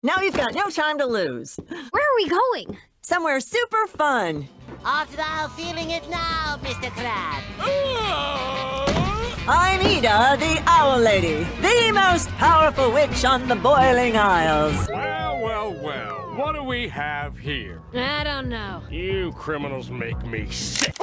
Now you've got no time to lose. Where are we going? Somewhere super fun. Art thou feeling it now, Mr. Crab? Oh. I'm Eda, the Owl Lady, the most powerful witch on the Boiling Isles. Well, well, well. What do we have here? I don't know. You criminals make me sick.